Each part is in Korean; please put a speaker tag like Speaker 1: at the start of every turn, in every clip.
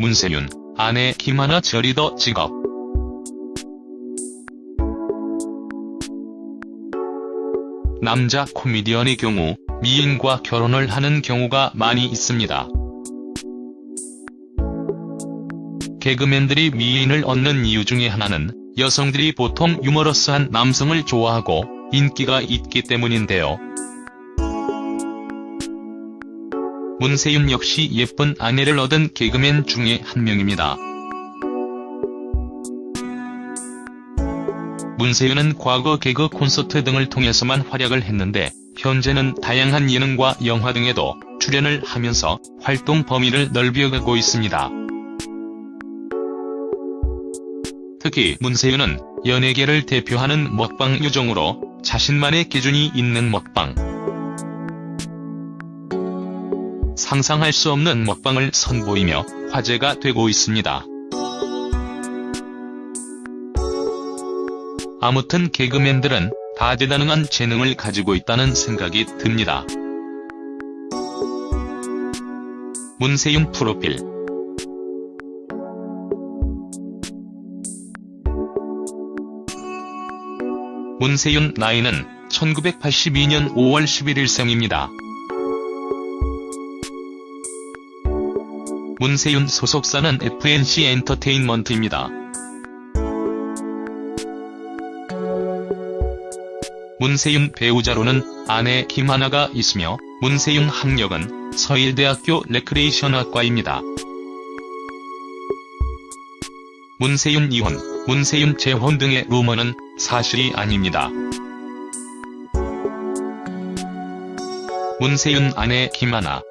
Speaker 1: 문세윤, 아내 김하나 저리더 직업. 남자 코미디언의 경우 미인과 결혼을 하는 경우가 많이 있습니다. 개그맨들이 미인을 얻는 이유 중에 하나는 여성들이 보통 유머러스한 남성을 좋아하고 인기가 있기 때문인데요. 문세윤 역시 예쁜 아내를 얻은 개그맨 중에 한 명입니다. 문세윤은 과거 개그 콘서트 등을 통해서만 활약을 했는데 현재는 다양한 예능과 영화 등에도 출연을 하면서 활동 범위를 넓혀가고 있습니다. 특히 문세윤은 연예계를 대표하는 먹방 요정으로 자신만의 기준이 있는 먹방. 상상할 수 없는 먹방을 선보이며 화제가 되고 있습니다. 아무튼 개그맨들은 다재다능한 재능을 가지고 있다는 생각이 듭니다. 문세윤 프로필 문세윤 나이는 1982년 5월 11일 생입니다. 문세윤 소속사는 FNC 엔터테인먼트입니다. 문세윤 배우자로는 아내 김하나가 있으며 문세윤 학력은 서일대학교 레크레이션학과입니다. 문세윤 이혼, 문세윤 재혼 등의 루머는 사실이 아닙니다. 문세윤 아내 김하나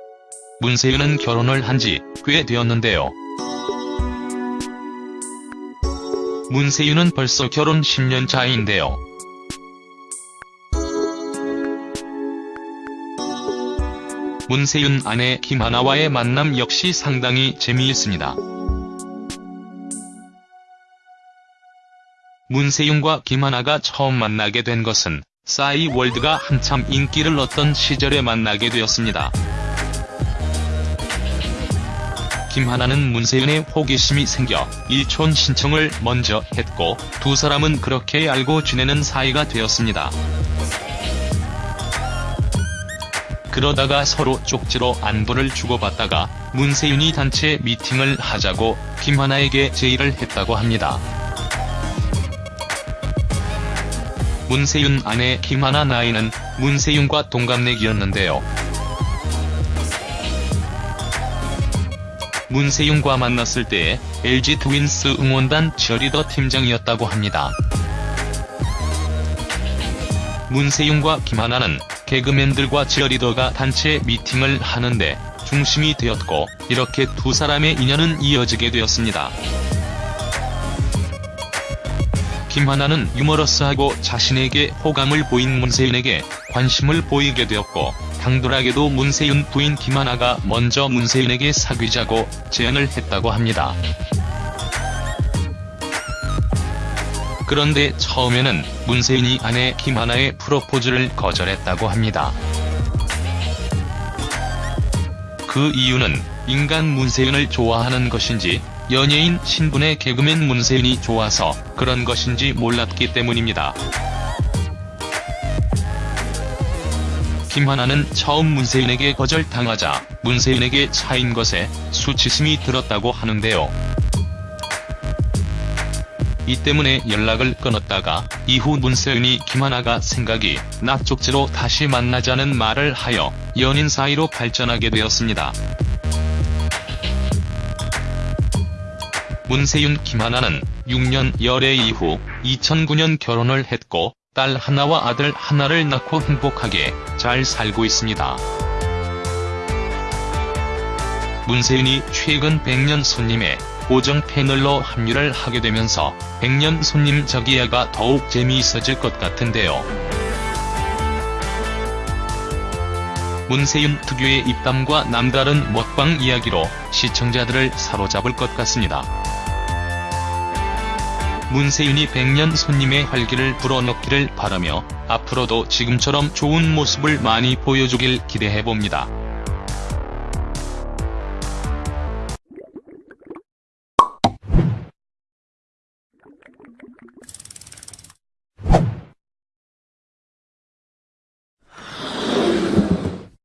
Speaker 1: 문세윤은 결혼을 한 지 꽤 되었는데요. 문세윤은 벌써 결혼 10년 차인데요. 문세윤 아내 김하나와의 만남 역시 상당히 재미있습니다. 문세윤과 김하나가 처음 만나게 된 것은 싸이 월드가 한참 인기를 얻던 시절에 만나게 되었습니다. 김하나는 문세윤의 호기심이 생겨 일촌 신청을 먼저 했고 두 사람은 그렇게 알고 지내는 사이가 되었습니다. 그러다가 서로 쪽지로 안부를 주고받다가 문세윤이 단체 미팅을 하자고 김하나에게 제의를 했다고 합니다. 문세윤 아내 김하나 나이는 문세윤과 동갑내기였는데요. 문세윤과 만났을 때에 LG 트윈스 응원단 저리더 팀장이었다고 합니다. 문세윤과 김하나는 개그맨들과 치어리더가 단체 미팅을 하는데 중심이 되었고 이렇게 두 사람의 인연은 이어지게 되었습니다. 김하나는 유머러스하고 자신에게 호감을 보인 문세윤에게 관심을 보이게 되었고 당돌하게도 문세윤 부인 김하나가 먼저 문세윤에게 사귀자고 제안을 했다고 합니다. 그런데 처음에는 문세윤이 아내 김하나의 프로포즈를 거절했다고 합니다. 그 이유는 인간 문세윤을 좋아하는 것인지 연예인 신분의 개그맨 문세윤이 좋아서 그런 것인지 몰랐기 때문입니다. 김하나는 처음 문세윤에게 거절당하자 문세윤에게 차인 것에 수치심이 들었다고 하는데요. 이 때문에 연락을 끊었다가 이후 문세윤이 김하나가 생각이 나 쪽지로 다시 만나자는 말을 하여 연인 사이로 발전하게 되었습니다. 문세윤 김하나는 6년 열애 이후 2009년 결혼을 했고 딸 하나와 아들 하나를 낳고 행복하게 잘 살고 있습니다. 문세윤이 최근 100년 손님에 고정 패널로 합류를 하게 되면서 100년 손님 저기야가 더욱 재미있어질 것 같은데요. 문세윤 특유의 입담과 남다른 먹방 이야기로 시청자들을 사로잡을 것 같습니다. 문세윤이 100년 손님의 활기를 불어넣기를 바라며 앞으로도 지금처럼 좋은 모습을 많이 보여주길 기대해봅니다.